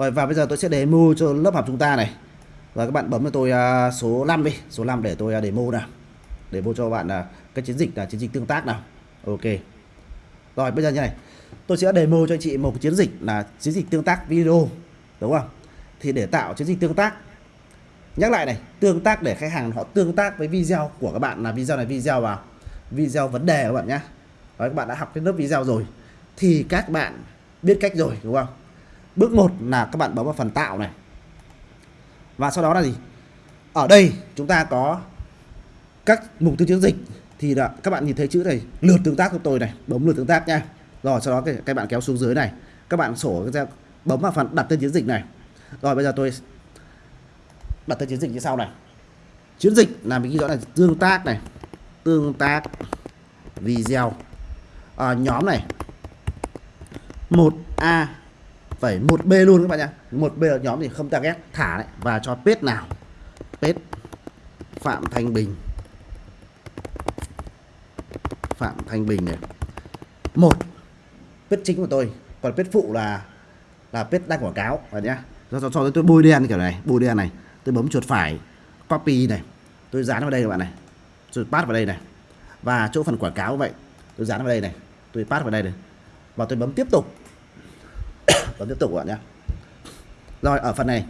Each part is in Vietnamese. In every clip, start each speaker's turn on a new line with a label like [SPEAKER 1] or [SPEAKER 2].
[SPEAKER 1] rồi, và bây giờ tôi sẽ demo cho lớp học chúng ta này. Và các bạn bấm cho tôi à, số 5 đi, số 5 để tôi à, demo nào. Để demo cho bạn là cái chiến dịch là chiến dịch tương tác nào. Ok. Rồi, bây giờ như này. Tôi sẽ demo cho anh chị một chiến dịch là chiến dịch tương tác video, đúng không? Thì để tạo chiến dịch tương tác, nhắc lại này, tương tác để khách hàng họ tương tác với video của các bạn là video này, video vào, video vấn đề các bạn nhé các bạn đã học cái lớp video rồi, thì các bạn biết cách rồi, đúng không? Bước 1 là các bạn bấm vào phần tạo này. Và sau đó là gì? Ở đây chúng ta có các mục tiêu chiến dịch. Thì là các bạn nhìn thấy chữ này lượt tương tác của tôi này bấm lượt tương tác nha. Rồi sau đó các, các bạn kéo xuống dưới này. Các bạn sổ bấm vào phần đặt tên chiến dịch này. Rồi bây giờ tôi đặt tên chiến dịch như sau này. Chiến dịch là mình ghi rõ là tương tác này tương tác video. À, nhóm này. 1A phải 1B luôn các bạn nhá. 1B là nhóm thì không target thả đấy. Và cho pet nào? Pet Phạm Thanh Bình. Phạm Thanh Bình này. Một pet chính của tôi. Còn pet phụ là là pet đăng quảng cáo và nhá. Cho cho, cho tôi bôi đen kiểu này bôi đen này. Tôi bấm chuột phải copy này. Tôi dán vào đây các bạn này. Tôi paste vào đây này. Và chỗ phần quảng cáo vậy tôi dán vào đây này. Tôi paste vào đây này. Và tôi bấm tiếp tục bấm tiếp tục các bạn nhé rồi ở phần này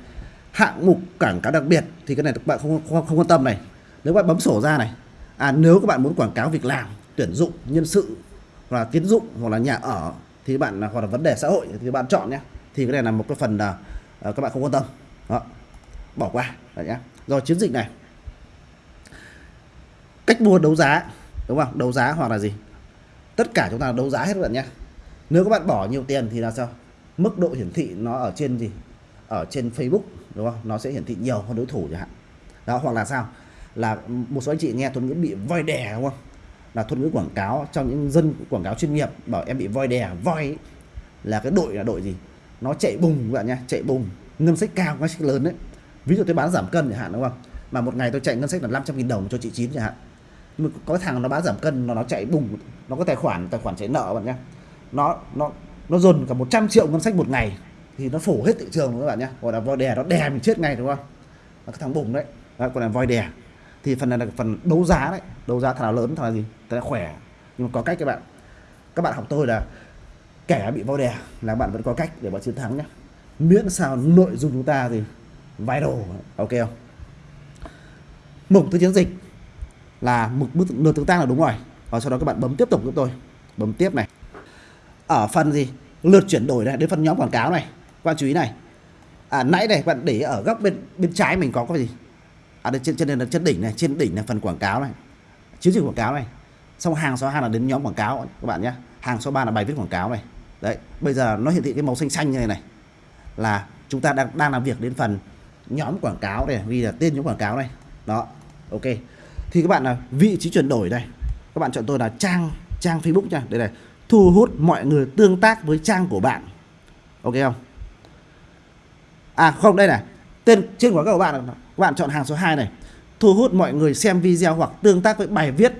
[SPEAKER 1] hạng mục quảng cáo đặc biệt thì cái này các bạn không, không, không quan tâm này. Nếu các bạn bấm sổ ra này à nếu các bạn muốn quảng cáo việc làm tuyển dụng nhân sự hoặc là tiến dụng hoặc là nhà ở thì bạn hoặc là vấn đề xã hội thì bạn chọn nhé thì cái này là một cái phần là uh, các bạn không quan tâm. Đó. Bỏ qua đấy nhá. Rồi chiến dịch này. Cách mua đấu giá đúng không? Đấu giá hoặc là gì? Tất cả chúng ta đấu giá hết các bạn nhé nếu các bạn bỏ nhiều tiền thì là sao? Mức độ hiển thị nó ở trên gì? Ở trên Facebook đúng không? Nó sẽ hiển thị nhiều hơn đối thủ chẳng hạn. Đó hoặc là sao? Là một số anh chị nghe thuật ngữ bị voi đè đúng không? Là thuật ngữ quảng cáo trong những dân quảng cáo chuyên nghiệp bảo em bị voi đè voi ấy, là cái đội là đội gì? Nó chạy bùng các bạn nhé chạy bùng. Ngân sách cao ngân sách lớn đấy. Ví dụ tôi bán giảm cân chẳng hạn đúng không? Mà một ngày tôi chạy ngân sách là 500 000 đồng cho chị chín chẳng hạn. Nhưng mà có thằng nó bán giảm cân nó nó chạy bùng nó có tài khoản tài khoản chạy nợ bạn nhé nó nó nó dồn cả 100 triệu ngân sách một ngày. Thì nó phổ hết thị trường các bạn nhé. Gọi là voi đè, nó đè mình chết ngay, đúng không? Là cái thằng bùng đấy. Gọi còn là voi đè. Thì phần này là phần đấu giá đấy. Đấu giá thằng nào lớn thằng nào gì? Thằng nào khỏe. Nhưng mà có cách các bạn. Các bạn học tôi là kẻ bị voi đè là bạn vẫn có cách để bạn chiến thắng nhé. Miễn sao nội dung chúng ta thì viral, ok không? Mục thứ chiến dịch là mục bước lượt tương tác là đúng rồi. Và sau đó các bạn bấm tiếp tục giúp tôi. Bấm tiếp này ở phần gì? Lượt chuyển đổi này đến phần nhóm quảng cáo này. Các bạn chú ý này. À, nãy này bạn để ở góc bên bên trái mình có cái gì? À đây trên trên là trên đỉnh này trên đỉnh là phần quảng cáo này. Chiến dịch quảng cáo này. Xong hàng số 2 là đến nhóm quảng cáo các bạn nhé. Hàng số 3 là bài viết quảng cáo này. Đấy bây giờ nó hiển thị cái màu xanh xanh như này này. Là chúng ta đang đang làm việc đến phần nhóm quảng cáo này vì là tên nhóm quảng cáo này. Đó ok. Thì các bạn là vị trí chuyển đổi đây các bạn chọn tôi là trang trang Facebook nha. Đây này thu hút mọi người tương tác với trang của bạn. Ok không? À không đây này. Tên trên của các bạn các bạn chọn hàng số 2 này. Thu hút mọi người xem video hoặc tương tác với bài viết.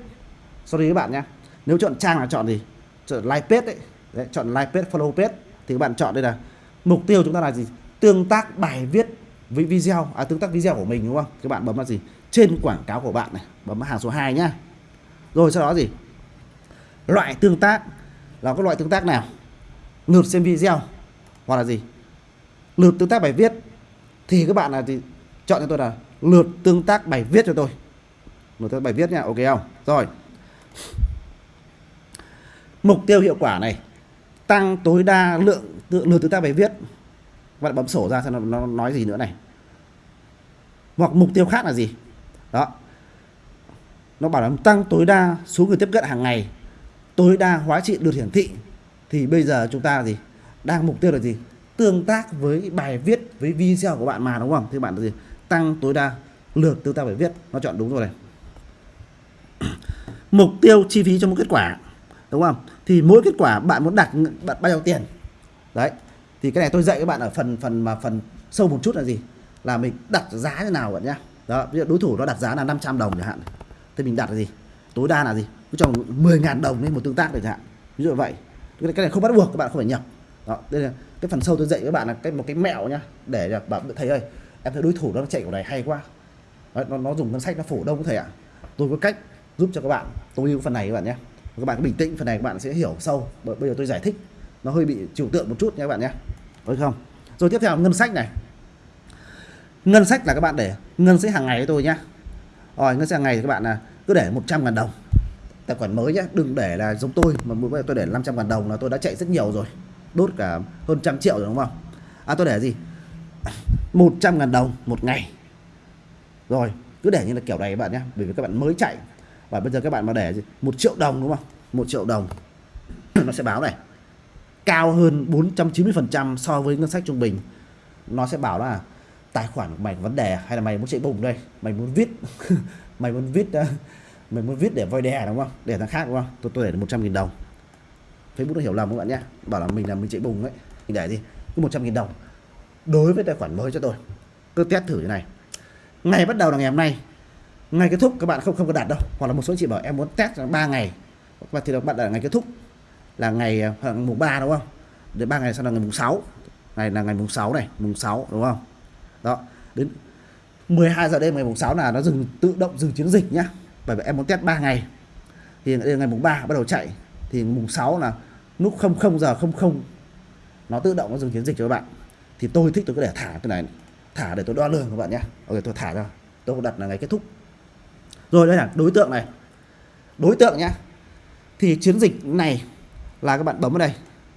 [SPEAKER 1] Sorry các bạn nhé. Nếu chọn trang là chọn gì? Chọn like page đấy, đấy chọn like page follow page. Thì các bạn chọn đây là mục tiêu chúng ta là gì? Tương tác bài viết với video à tương tác video của mình đúng không? Các bạn bấm vào gì? Trên quảng cáo của bạn này. Bấm hàng số 2 nhá. Rồi sau đó gì? Loại tương tác là các loại tương tác nào? Lượt xem video. Hoặc là gì? Lượt tương tác bài viết. Thì các bạn là thì chọn cho tôi là lượt tương tác bài viết cho tôi. Lượt tương tác bài viết nha, ok không? Rồi. Mục tiêu hiệu quả này. Tăng tối đa lượng lượt tương tác bài viết. Bạn bấm sổ ra xem nó nói gì nữa này. Hoặc mục tiêu khác là gì? Đó. Nó bảo là tăng tối đa số người tiếp cận hàng ngày tối đa hóa trị được hiển thị, thì bây giờ chúng ta gì đang mục tiêu là gì? Tương tác với bài viết, với video của bạn mà, đúng không? Thì bạn là gì? Tăng tối đa lượt tương tác bài viết. Nó chọn đúng rồi này. Mục tiêu chi phí cho một kết quả, đúng không? Thì mỗi kết quả bạn muốn đặt bạn bao nhiêu tiền? Đấy, thì cái này tôi dạy các bạn ở phần phần mà phần sâu một chút là gì? Là mình đặt giá thế nào bạn nhá. Đó, ví dụ đối thủ nó đặt giá là 500 đồng chẳng hạn. Thì mình đặt là gì? Tối đa là gì? Cứ cho 10.000 đồng lên một tương tác được chẳng hạn. Ví dụ vậy. Cái này không bắt buộc các bạn không phải nhập đó đây là cái phần sâu tôi dạy các bạn là cái một cái mẹo nhá để là bạn thấy ơi em thấy đối thủ nó chạy của này hay quá. Đấy, nó nó dùng ngân sách nó phủ đông có thể ạ. Tôi có cách giúp cho các bạn. Tôi yêu phần này các bạn nhé các bạn cứ bình tĩnh phần này các bạn sẽ hiểu sâu. Bây giờ tôi giải thích. Nó hơi bị trừu tượng một chút nha các bạn nhé được không? Rồi tiếp theo ngân sách này. Ngân sách là các bạn để ngân sách hàng ngày với tôi nhá. Rồi ngân sách hàng ngày thì các bạn là cứ để 100 ngàn đồng tài khoản mới nhé đừng để là giống tôi mà mỗi bây tôi để 500 ngàn đồng là tôi đã chạy rất nhiều rồi. Đốt cả hơn trăm triệu rồi đúng không? À tôi để gì? 100 ngàn đồng một ngày. Rồi cứ để như là kiểu này các bạn nhé bởi vì các bạn mới chạy. Và bây giờ các bạn mà để gì? một triệu đồng đúng không? Một triệu đồng. Nó sẽ báo này. Cao hơn 490% so với ngân sách trung bình. Nó sẽ bảo là tài khoản của mày có vấn đề hay là mày muốn chạy bùng đây? Mày muốn viết mày muốn viết uh, mình muốn viết để voi đè đúng không? Để thằng khác, đúng không? Tôi tôi để 100 000 đồng. Facebook nó hiểu lầm các bạn nhé? Bảo là mình là mình chạy bùng ấy. Mình để đi. Cứ 100 000 đồng. Đối với tài khoản mới cho tôi. Cứ test thử như này. Ngày bắt đầu là ngày hôm nay. Ngày kết thúc, các bạn không không có đặt đâu. Hoặc là một số chị bảo em muốn test 3 ngày. Và thì các bạn đặt ngày kết thúc. Là ngày ờ, mùng 3 đúng không? Đến 3 ngày sau là ngày mùng 6 này là ngày mùng 6 này, mùng 6 đúng không? Đó. Đến 12 giờ đêm ngày mùng 6 là nó dừng, tự động dừng chiến dịch nhá bởi vì em muốn test 3 ngày. Thì ngày mùng 3 bắt đầu chạy. Thì mùng 6 là lúc 00 giờ 00 nó tự động nó dừng chiến dịch cho các bạn. Thì tôi thích tôi có để thả cái này. Thả để tôi đo lường các bạn nhé. Ok, tôi thả ra. Tôi đặt là ngày kết thúc. Rồi, đây là đối tượng này. Đối tượng nhá. Thì chiến dịch này là các bạn bấm vào đây.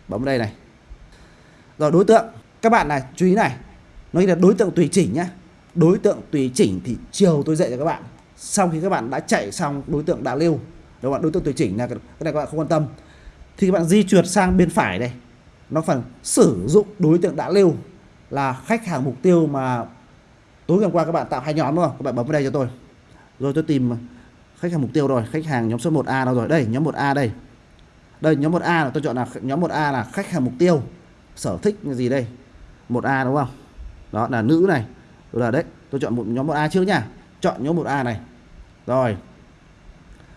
[SPEAKER 1] Bấm vào đây này. Rồi, đối tượng. Các bạn này, chú ý này. Nó là đối tượng tùy chỉnh nhá. Đối tượng tùy chỉnh thì chiều tôi dạy cho các bạn sau khi các bạn đã chạy xong đối tượng đã lưu, đúng không đối tượng tùy chỉnh là cái này các bạn không quan tâm. Thì các bạn di chuyển sang bên phải đây. Nó phần sử dụng đối tượng đã lưu là khách hàng mục tiêu mà tối ngày qua các bạn tạo hai nhóm, đúng không? Các bạn bấm vào đây cho tôi. Rồi tôi tìm khách hàng mục tiêu rồi, khách hàng nhóm số 1A đâu rồi? Đây, nhóm 1A đây. Đây, nhóm 1A là tôi chọn là nhóm 1A là khách hàng mục tiêu. Sở thích gì đây? 1A đúng không? Đó, là nữ này. Rồi là đấy, tôi chọn một, nhóm 1A trước nha. Chọn nhóm 1A này rồi.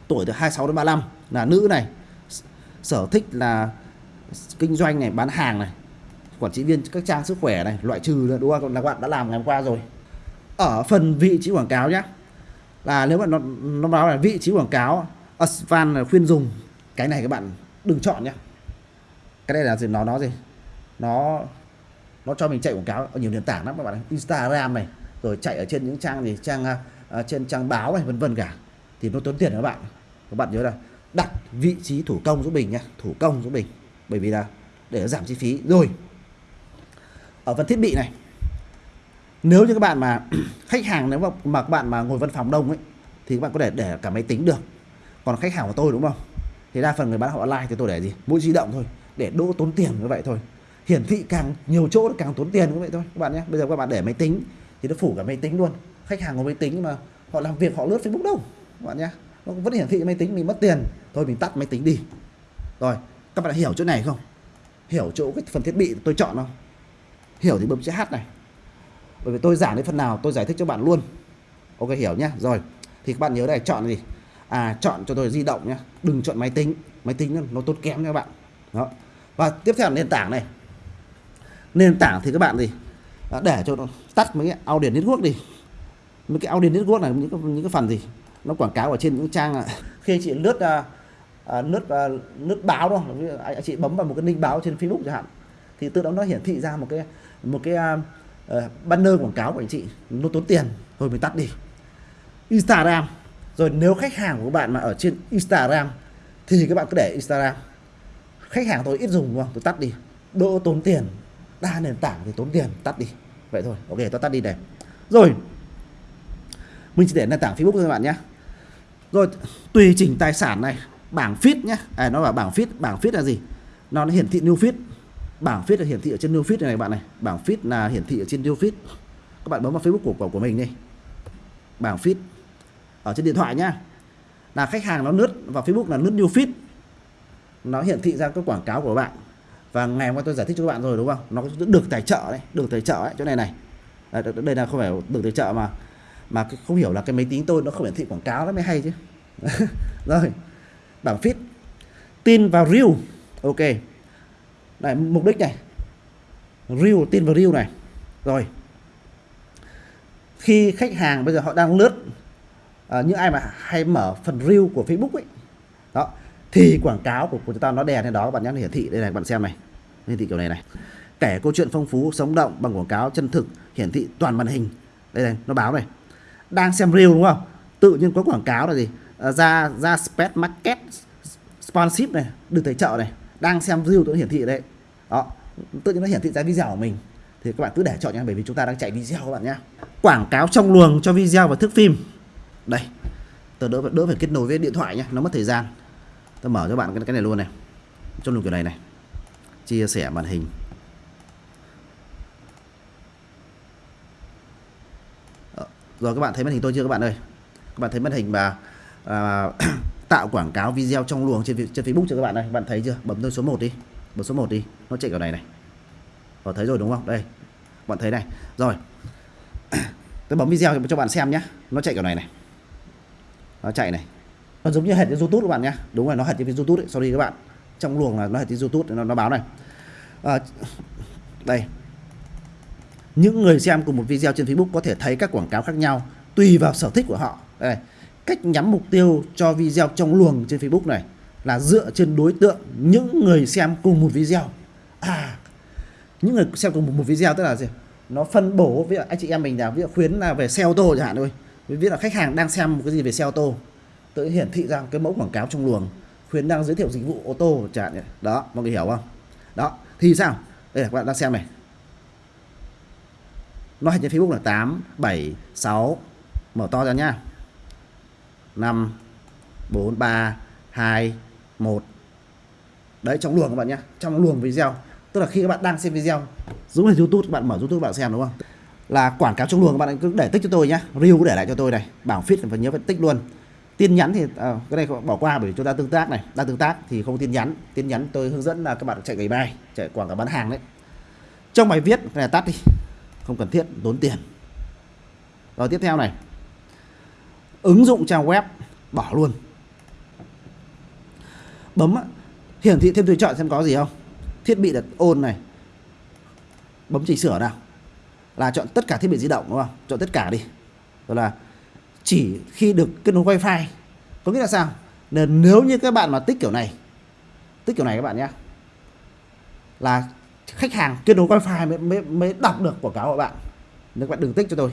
[SPEAKER 1] Tuổi từ 26 đến 35 là nữ này. Sở thích là kinh doanh này, bán hàng này, quản trị viên các trang sức khỏe này, loại trừ nữa đúng không? Là các bạn đã làm ngày hôm qua rồi. Ở phần vị trí quảng cáo nhé là nếu mà nó nó báo là vị trí quảng cáo, Asvan là khuyên dùng, cái này các bạn đừng chọn nhé cái này là gì? Nó nó gì? Nó nó cho mình chạy quảng cáo ở nhiều nền tảng lắm các bạn Instagram này rồi chạy ở trên những trang gì trang uh, trên trang báo này vân vân cả. Thì nó tốn tiền các bạn. Các bạn nhớ là đặt vị trí thủ công giúp mình nhé thủ công giúp mình. Bởi vì là để giảm chi phí. Rồi ở phần thiết bị này nếu như các bạn mà khách hàng nếu mà, mà các bạn mà ngồi văn phòng đông ấy thì các bạn có thể để cả máy tính được. Còn khách hàng của tôi đúng không? Thì đa phần người bán họ online thì tôi để gì? Mỗi di động thôi. Để đỗ tốn tiền như vậy thôi. Hiển thị càng nhiều chỗ càng tốn tiền như vậy thôi các bạn nhé. Bây giờ các bạn để máy tính thì nó phủ cả máy tính luôn. Khách hàng có máy tính mà họ làm việc họ lướt facebook đâu, các bạn nhé. Nó vẫn hiển thị máy tính, mình mất tiền, thôi mình tắt máy tính đi. Rồi, các bạn hiểu chỗ này không? Hiểu chỗ cái phần thiết bị tôi chọn không? Hiểu thì bấm chữ H này. Bởi vì tôi giảng đến phần nào tôi giải thích cho bạn luôn. Ok, hiểu nhá. Rồi, thì các bạn nhớ này chọn gì? À chọn cho tôi di động nhá. Đừng chọn máy tính. Máy tính nó tốt kém nha các bạn. Đó. Và tiếp theo là nền tảng này. Nền tảng thì các bạn gì? Để cho nó tắt mấy cái Audien network đi. Mấy cái Audien network này những cái, những cái phần gì nó quảng cáo ở trên những trang à, khi chị lướt à, à, lướt à, lướt báo đâu anh chị bấm vào một cái link báo trên Facebook chẳng hạn thì tự động nó hiển thị ra một cái một cái uh, banner quảng cáo của anh chị. Nó tốn tiền thôi mình tắt đi. Instagram. Rồi nếu khách hàng của bạn mà ở trên Instagram thì các bạn cứ để Instagram. Khách hàng tôi ít dùng đúng không? Tôi tắt đi. Đỡ tốn tiền đa nền tảng thì tốn tiền tắt đi. Vậy thôi ok tôi tắt đi này. Rồi mình chỉ để nền tảng Facebook thôi các bạn nhé. Rồi tùy chỉnh tài sản này bảng feed nhé. À, nó là bảng feed bảng feed là gì? Nó hiển thị new feed. Bảng feed là hiển thị ở trên new feed này, này bạn này. Bảng feed là hiển thị ở trên new feed. Các bạn bấm vào Facebook của của, của mình đi. Bảng feed ở trên điện thoại nhá. Là khách hàng nó lướt vào Facebook là lướt new feed. Nó hiển thị ra các quảng cáo của bạn và ngày hôm qua tôi giải thích cho các bạn rồi đúng không? Nó được tài trợ đấy được tài trợ ấy chỗ này này. Đây là không phải được tài trợ mà mà không hiểu là cái máy tính tôi nó không hiển thị quảng cáo nó mới hay chứ. Rồi bảng feed. Tin vào reel. Ok. Này mục đích này. Reel tin vào reel này. Rồi. Khi khách hàng bây giờ họ đang lướt à, những ai mà hay mở phần reel của Facebook ấy đó thì quảng cáo của, của chúng ta nó đè lên đó các bạn nhé nó hiển thị. Đây này các bạn xem này hiển thị kiểu này này. Kể câu chuyện phong phú sống động bằng quảng cáo chân thực hiển thị toàn màn hình. Đây này nó báo này. Đang xem reel đúng không? Tự nhiên có quảng cáo là gì? À, ra ra spec market sponsorship này được tài trợ này. Đang xem reel tự hiển thị đấy. Đó tự nhiên nó hiển thị ra video của mình. Thì các bạn cứ để chọn nha bởi vì chúng ta đang chạy video các bạn nhé quảng cáo trong luồng cho video và thước phim. Đây tôi đỡ đỡ phải kết nối với điện thoại nhé nó mất thời gian. Tôi mở cho bạn cái, cái này luôn này. Trong luồng kiểu này này chia sẻ màn hình. Ờ, rồi các bạn thấy màn hình tôi chưa các bạn ơi? Các bạn thấy màn hình mà à, tạo quảng cáo video trong luồng trên trên Facebook chưa các bạn ơi? Các bạn thấy chưa? Bấm tôi số 1 đi bấm số 1 đi nó chạy kiểu này này. Rồi thấy rồi đúng không? Đây bạn thấy này. Rồi tôi bấm video cho bạn xem nhé nó chạy kiểu này này. Nó chạy này. Nó giống như hệt như youtube các bạn nhé đúng rồi nó hệt như youtube đấy. Sorry các bạn trong luồng là nó là tiếng youtube nó, nó báo này. À, đây. Những người xem cùng một video trên facebook có thể thấy các quảng cáo khác nhau tùy vào sở thích của họ. Đây cách nhắm mục tiêu cho video trong luồng trên facebook này là dựa trên đối tượng những người xem cùng một video. À những người xem cùng một video tức là gì? Nó phân bổ với anh chị em mình là ví dụ khuyến là về xe ô tô chẳng hạn thôi. Ví là khách hàng đang xem một cái gì về xe ô tô tự hiển thị ra cái mẫu quảng cáo trong luồng khuyến đang giới thiệu dịch vụ ô tô chẳng hạn đó, mọi người hiểu không? Đó, thì sao? Đây là các bạn đang xem này. Nó hình trên Facebook là 8 7 6 mở to ra nhá. 5 4 3 2 1 đấy, trong luồng các bạn nhé trong luồng video. Tức là khi các bạn đang xem video, giống như youtube, các bạn mở youtube các bạn xem, đúng không? Là quảng cáo trong luồng các bạn cứ để tích cho tôi nhá. Review để lại cho tôi này. Bảo fit và nhớ phải tích luôn tin nhắn thì à, cái này bỏ qua bởi chúng ta tương tác này. Đang tương tác thì không tin nhắn. Tin nhắn tôi hướng dẫn là các bạn chạy gửi bài chạy quảng cáo bán hàng đấy. Trong bài viết này tắt đi không cần thiết tốn tiền. Rồi tiếp theo này. Ứng dụng trang web bỏ luôn. Bấm hiển thị thêm tùy chọn xem có gì không? Thiết bị đặt ôn này. Bấm chỉnh sửa nào. Là chọn tất cả thiết bị di động đúng không? Chọn tất cả đi. Rồi là chỉ khi được kết nối wifi. Có nghĩa là sao? Nên nếu như các bạn mà tích kiểu này tích kiểu này các bạn nhé là khách hàng kết nối wifi mới, mới, mới đọc được quảng cáo của bạn. Nên các bạn đừng tích cho tôi.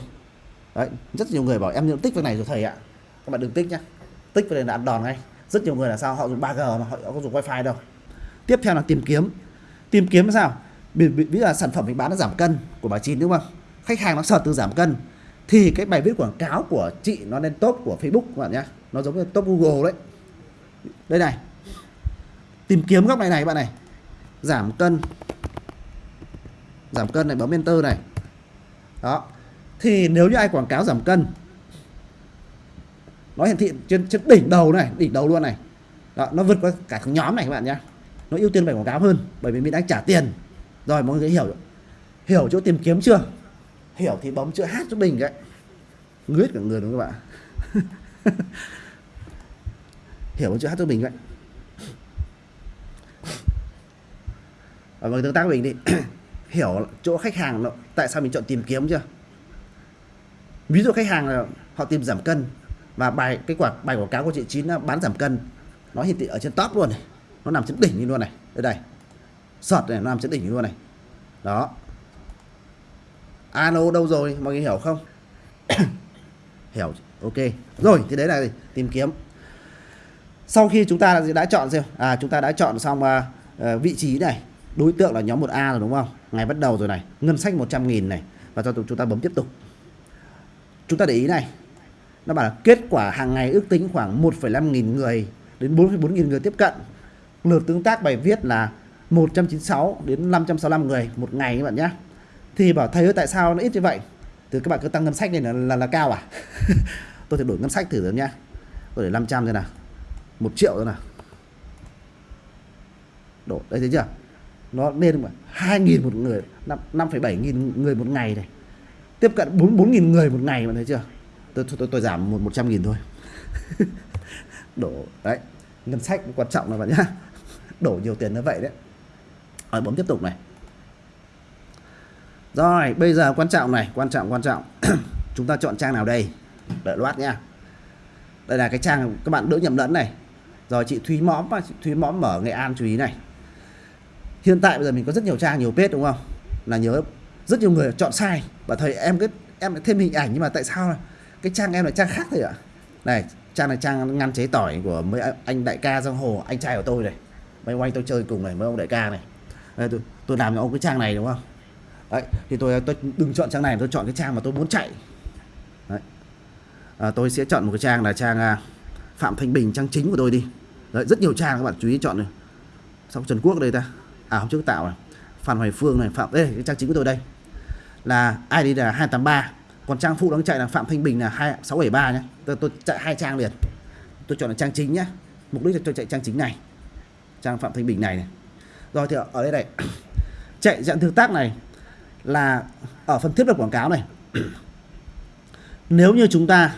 [SPEAKER 1] Đấy rất nhiều người bảo em nhận tích việc này rồi thầy ạ. Các bạn đừng tích nhá. Tích về đây là ăn đòn ngay. Rất nhiều người là sao? Họ dùng 3G mà họ không dùng wifi đâu. Tiếp theo là tìm kiếm. Tìm kiếm là sao ví dụ là sản phẩm mình bán nó giảm cân của bà chín đúng không? Khách hàng nó sợ từ giảm cân thì cái bài viết quảng cáo của chị nó lên top của Facebook các bạn nhé nó giống như top Google đấy. Đây này. Tìm kiếm góc này này các bạn này. Giảm cân. Giảm cân này bấm enter này. Đó. Thì nếu như ai quảng cáo giảm cân nó hiển thị trên, trên đỉnh đầu này đỉnh đầu luôn này. Đó, nó vượt qua cả nhóm này các bạn nhé nó ưu tiên bài quảng cáo hơn bởi vì mình đang trả tiền. Rồi mọi người hiểu hiểu chỗ tìm kiếm chưa? Hiểu thì bấm chữ hát giúp mình đấy, ngứa cả người đúng không các bạn hiểu chữ hát giúp mình đấy. và mọi người tương tác với mình đi. Hiểu chỗ khách hàng nó, tại sao mình chọn tìm kiếm chưa? Ví dụ khách hàng là họ tìm giảm cân và bài cái quả bài quảng cáo của chị chín bán giảm cân. Nó hiển thị ở trên top luôn này. Nó nằm trên đỉnh luôn này. Đây đây. Sọt này nó nằm trên đỉnh luôn này. Đó ano đâu rồi? Mọi người hiểu không? Hiểu. Ok. Rồi thì đấy là gì? tìm kiếm. Sau khi chúng ta đã chọn xem à chúng ta đã chọn xong uh, vị trí này. Đối tượng là nhóm 1A rồi đúng không? Ngày bắt đầu rồi này. Ngân sách 100.000 này. Và cho chúng ta bấm tiếp tục. Chúng ta để ý này. Nó bảo là kết quả hàng ngày ước tính khoảng 1,5 nghìn người đến 4,4 nghìn người tiếp cận. Lượt tương tác bài viết là 196 đến 565 người một ngày các bạn nhé thì bảo thầy ơi tại sao nó ít như vậy? Thì các bạn cứ tăng ngân sách này là, là, là cao à? Tôi sẽ đổi ngân sách thử rồi nhá. Tôi để 500 rồi nào. Một triệu rồi nào. Đổ đây thấy chưa? Nó lên mà hai nghìn một người năm phẩy bảy nghìn người một ngày này. Tiếp cận bốn bốn nghìn người một ngày mà thấy chưa? Tôi tôi, tôi, tôi giảm một một trăm nghìn thôi. Đổ đấy. Ngân sách quan trọng là bạn nhá. Đổ nhiều tiền như vậy đấy. Rồi bấm tiếp tục này rồi bây giờ quan trọng này quan trọng quan trọng. Chúng ta chọn trang nào đây? Đợi loát nha. Đây là cái trang các bạn đỡ nhầm lẫn này. Rồi chị Thúy Mõm chị Thúy Mõm mở Nghệ An chú ý này. Hiện tại bây giờ mình có rất nhiều trang nhiều page đúng không? Là nhớ rất nhiều người chọn sai. Và thầy em cái em lại thêm hình ảnh nhưng mà tại sao cái trang em là trang khác thôi ạ? Này trang này trang ngăn chế tỏi của mấy anh đại ca giang hồ anh trai của tôi này. Mấy ông anh tôi chơi cùng này mấy ông đại ca này. Đây, tôi, tôi làm cho ông cái trang này đúng không? Đấy thì tôi tôi đừng chọn trang này tôi chọn cái trang mà tôi muốn chạy. Đấy. À, tôi sẽ chọn một cái trang là trang à, phạm thanh bình trang chính của tôi đi. Đấy rất nhiều trang các bạn chú ý chọn này. Xong trần quốc đây ta. À hôm trước tạo này phan hoài phương này phạm đây cái trang chính của tôi đây. Là id là 283 còn trang phụ đang chạy là phạm thanh bình là 2673 nhé tôi, tôi chạy hai trang liền. Tôi chọn là trang chính nhé mục đích là tôi chạy trang chính này. Trang phạm thanh bình này này. Rồi thì ở đây này chạy dạng tương tác này là ở phần thiết lập quảng cáo này. Nếu như chúng ta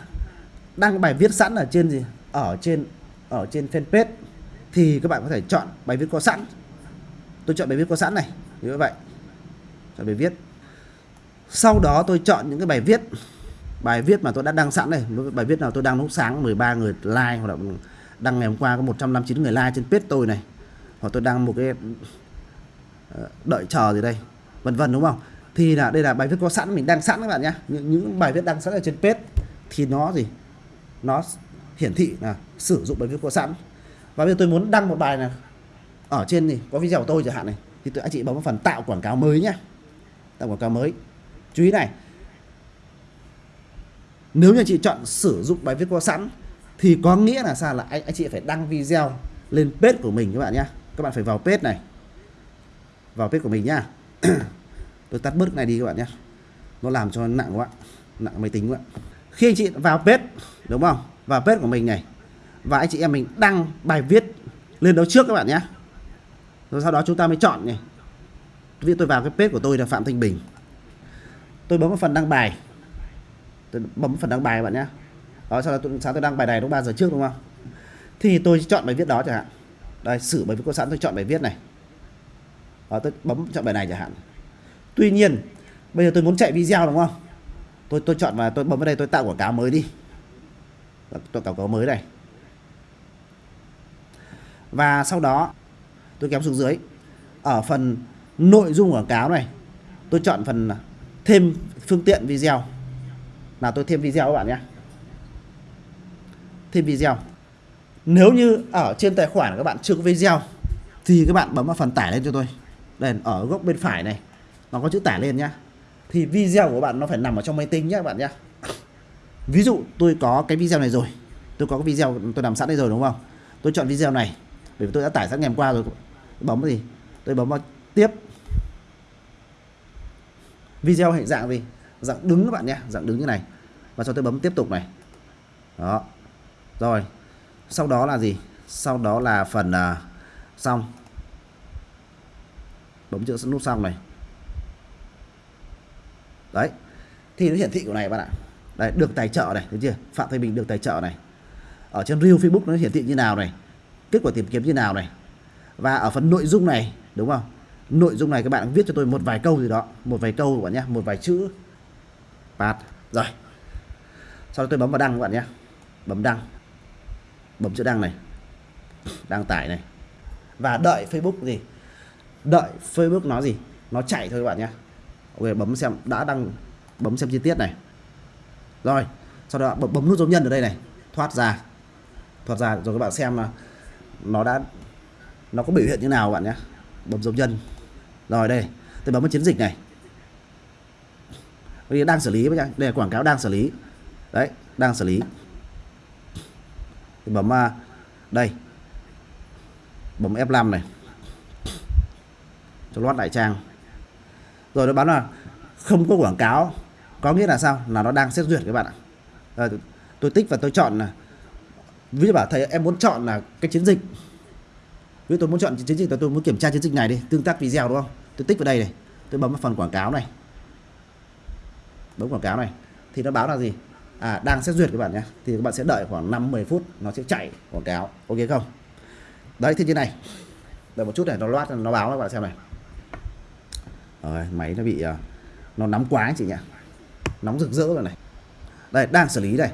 [SPEAKER 1] đăng bài viết sẵn ở trên gì? Ở trên ở trên fanpage, thì các bạn có thể chọn bài viết có sẵn. Tôi chọn bài viết có sẵn này, như vậy. Chọn bài viết. Sau đó tôi chọn những cái bài viết bài viết mà tôi đã đăng sẵn này. Bài viết nào tôi đăng lúc sáng 13 người like, hoặc là đăng ngày hôm qua có 159 người like trên page tôi này. Hoặc tôi đăng một cái ờ, đợi chờ gì đây? Vân vân, đúng không? Thì là đây là bài viết có sẵn mình đăng sẵn các bạn nhé những, những bài viết đăng sẵn ở trên page thì nó gì? Nó hiển thị là sử dụng bài viết có sẵn. Và bây giờ tôi muốn đăng một bài này. Ở trên thì có video của tôi chẳng hạn này. Thì tôi anh chị bấm vào phần tạo quảng cáo mới nhé tạo quảng cáo mới. Chú ý này. Nếu như chị chọn sử dụng bài viết có sẵn thì có nghĩa là sao? Là anh anh chị phải đăng video lên page của mình các bạn nhé các bạn phải vào page này. Vào page của mình nhá. tôi tắt bớt này đi các bạn nhé. Nó làm cho nặng quá nặng máy tính quá. Khi anh chị vào page đúng không? Vào page của mình này và anh chị em mình đăng bài viết lên đó trước các bạn nhé. Rồi sau đó chúng ta mới chọn này. Ví tôi vào cái page của tôi là Phạm Thanh Bình. Tôi bấm vào phần đăng bài. Tôi bấm phần đăng bài các bạn nhé. Đó sau đó tôi, sáng tôi đăng bài này lúc 3 giờ trước đúng không? Thì tôi chọn bài viết đó chẳng hạn. Đây sử bài viết có sẵn tôi chọn bài viết này. Đó, tôi bấm chọn bài này chẳng hạn tuy nhiên, bây giờ tôi muốn chạy video đúng không? Tôi tôi chọn và tôi bấm vào đây, tôi tạo quảng cáo mới đi. Tôi quảng cáo mới này. Và sau đó, tôi kéo xuống dưới. Ở phần nội dung quảng cáo này, tôi chọn phần thêm phương tiện video. Là tôi thêm video các bạn nhé. Thêm video. Nếu như ở trên tài khoản các bạn chưa có video, thì các bạn bấm vào phần tải lên cho tôi. Đây, ở góc bên phải này nó có chữ tải lên nhá. Thì video của bạn nó phải nằm ở trong máy tính nhé các bạn nhé ví dụ tôi có cái video này rồi. Tôi có cái video tôi làm sẵn đây rồi đúng không? Tôi chọn video này bởi vì tôi đã tải sẵn ngày hôm qua rồi. Bấm gì? Tôi bấm vào tiếp. Video hình dạng gì? Dạng đứng các bạn nhé dạng đứng như này. Và cho tôi bấm tiếp tục này. Đó. Rồi. Sau đó là gì? Sau đó là phần uh, xong. Bấm chữ nút xong này đấy. Thì nó hiển thị của này bạn ạ. Đây được tài trợ này thấy chưa? Phạm thanh bình được tài trợ này. Ở trên real facebook nó hiển thị như nào này? Kết quả tìm kiếm như nào này? Và ở phần nội dung này, đúng không? Nội dung này các bạn viết cho tôi một vài câu gì đó. Một vài câu các bạn nhé, một vài chữ. Bạt. Rồi. Sau đó tôi bấm vào đăng các bạn nhé. Bấm đăng. Bấm chữ đăng này. Đăng tải này. Và đợi Facebook gì? Đợi Facebook nó gì? Nó chạy thôi các bạn nhé ok bấm xem đã đăng bấm xem chi tiết này. Rồi sau đó bấm, bấm nút dấu nhân ở đây này thoát ra. Thoát ra rồi các bạn xem là nó đã nó có biểu hiện như nào bạn nhé. Bấm dấu nhân. Rồi đây tôi bấm vào chiến dịch này. Đây đang xử lý đây là quảng cáo đang xử lý. Đấy đang xử lý. Thì bấm à, đây. Bấm F5 này. Cho lót đại trang rồi nó báo là không có quảng cáo có nghĩa là sao? Là nó đang xét duyệt các bạn ạ. À, tôi tích và tôi chọn là ví dụ bảo thầy em muốn chọn là cái chiến dịch. Ví dụ tôi muốn chọn chiến dịch tôi muốn kiểm tra chiến dịch này đi tương tác video đúng không? Tôi tích vào đây này tôi bấm vào phần quảng cáo này. Bấm quảng cáo này thì nó báo là gì? À, đang xét duyệt các bạn nhé thì các bạn sẽ đợi khoảng 5 10 phút nó sẽ chạy quảng cáo ok không? Đấy thì như này. Đợi một chút này nó loát nó báo các bạn xem này rồi, máy nó bị ờ, nó nóng quá chị nhỉ. Nóng rực rỡ rồi này. Đây, đang xử lý đây.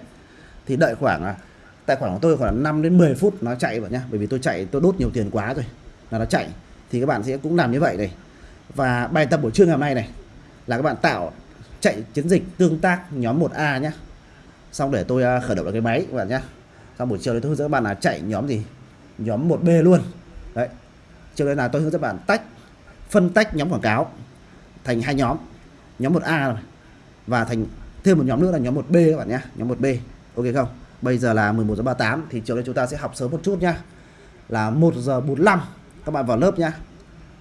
[SPEAKER 1] Thì đợi khoảng ờ, tại tài khoản của tôi khoảng 5 đến 10 phút nó chạy vào nhá. Bởi vì tôi chạy, tôi đốt nhiều tiền quá rồi là nó chạy. Thì các bạn sẽ cũng làm như vậy này. Và bài tập buổi trưa ngày hôm nay này là các bạn tạo, chạy chiến dịch tương tác nhóm 1A nhá. Xong để tôi ờ, khởi động lại cái máy các bạn nhá. Xong buổi chiều đấy tôi hướng dẫn các bạn là chạy nhóm gì? Nhóm 1B luôn. Đấy. Chiều đấy là tôi hướng dẫn bạn tách, phân tách nhóm quảng cáo thành hai nhóm. Nhóm 1A rồi và thành, thêm một nhóm nữa là nhóm 1B các bạn nhé. Nhóm 1B ok không? Bây giờ là 11 giờ 38 thì chiều nay chúng ta sẽ học sớm một chút nhá. Là 1 giờ 45 các bạn vào lớp nhá.